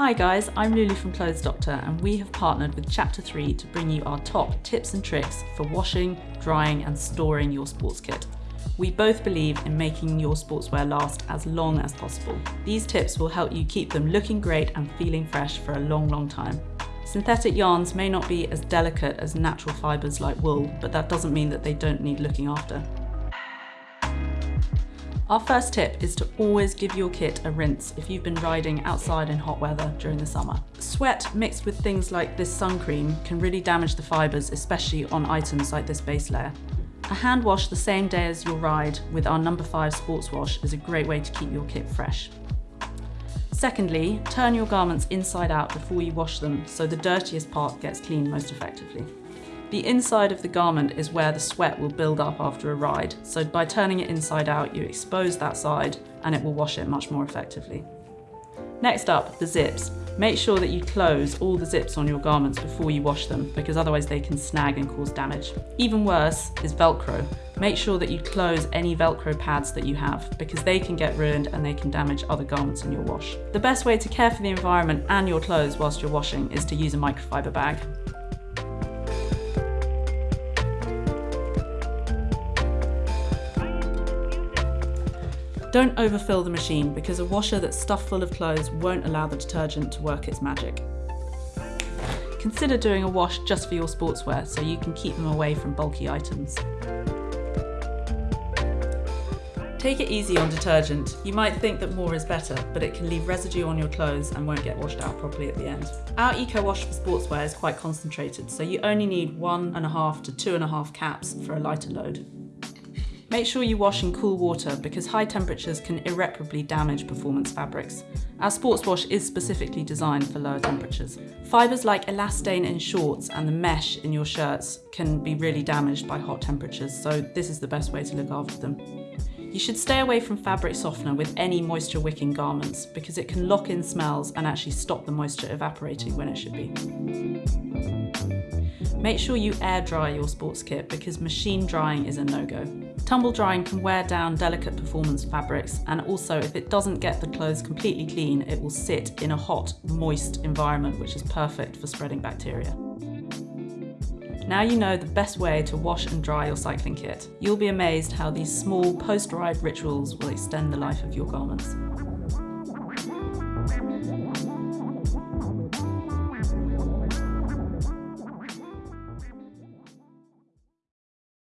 Hi guys, I'm Lulu from Clothes Doctor and we have partnered with Chapter 3 to bring you our top tips and tricks for washing, drying and storing your sports kit. We both believe in making your sportswear last as long as possible. These tips will help you keep them looking great and feeling fresh for a long, long time. Synthetic yarns may not be as delicate as natural fibres like wool, but that doesn't mean that they don't need looking after. Our first tip is to always give your kit a rinse if you've been riding outside in hot weather during the summer. Sweat mixed with things like this sun cream can really damage the fibres, especially on items like this base layer. A hand wash the same day as your ride with our number 5 sports wash is a great way to keep your kit fresh. Secondly, turn your garments inside out before you wash them so the dirtiest part gets cleaned most effectively. The inside of the garment is where the sweat will build up after a ride, so by turning it inside out you expose that side and it will wash it much more effectively. Next up, the zips. Make sure that you close all the zips on your garments before you wash them because otherwise they can snag and cause damage. Even worse is Velcro. Make sure that you close any Velcro pads that you have because they can get ruined and they can damage other garments in your wash. The best way to care for the environment and your clothes whilst you're washing is to use a microfiber bag. Don't overfill the machine because a washer that's stuffed full of clothes won't allow the detergent to work its magic. Consider doing a wash just for your sportswear so you can keep them away from bulky items. Take it easy on detergent. You might think that more is better, but it can leave residue on your clothes and won't get washed out properly at the end. Our Eco Wash for sportswear is quite concentrated, so you only need one and a half to two and a half caps for a lighter load. Make sure you wash in cool water because high temperatures can irreparably damage performance fabrics. Our sports wash is specifically designed for lower temperatures. Fibres like elastane in shorts and the mesh in your shirts can be really damaged by hot temperatures, so this is the best way to look after them. You should stay away from fabric softener with any moisture wicking garments because it can lock in smells and actually stop the moisture evaporating when it should be. Make sure you air dry your sports kit because machine drying is a no-go. Tumble drying can wear down delicate performance fabrics and also if it doesn't get the clothes completely clean, it will sit in a hot, moist environment which is perfect for spreading bacteria. Now you know the best way to wash and dry your cycling kit. You'll be amazed how these small post-ride rituals will extend the life of your garments.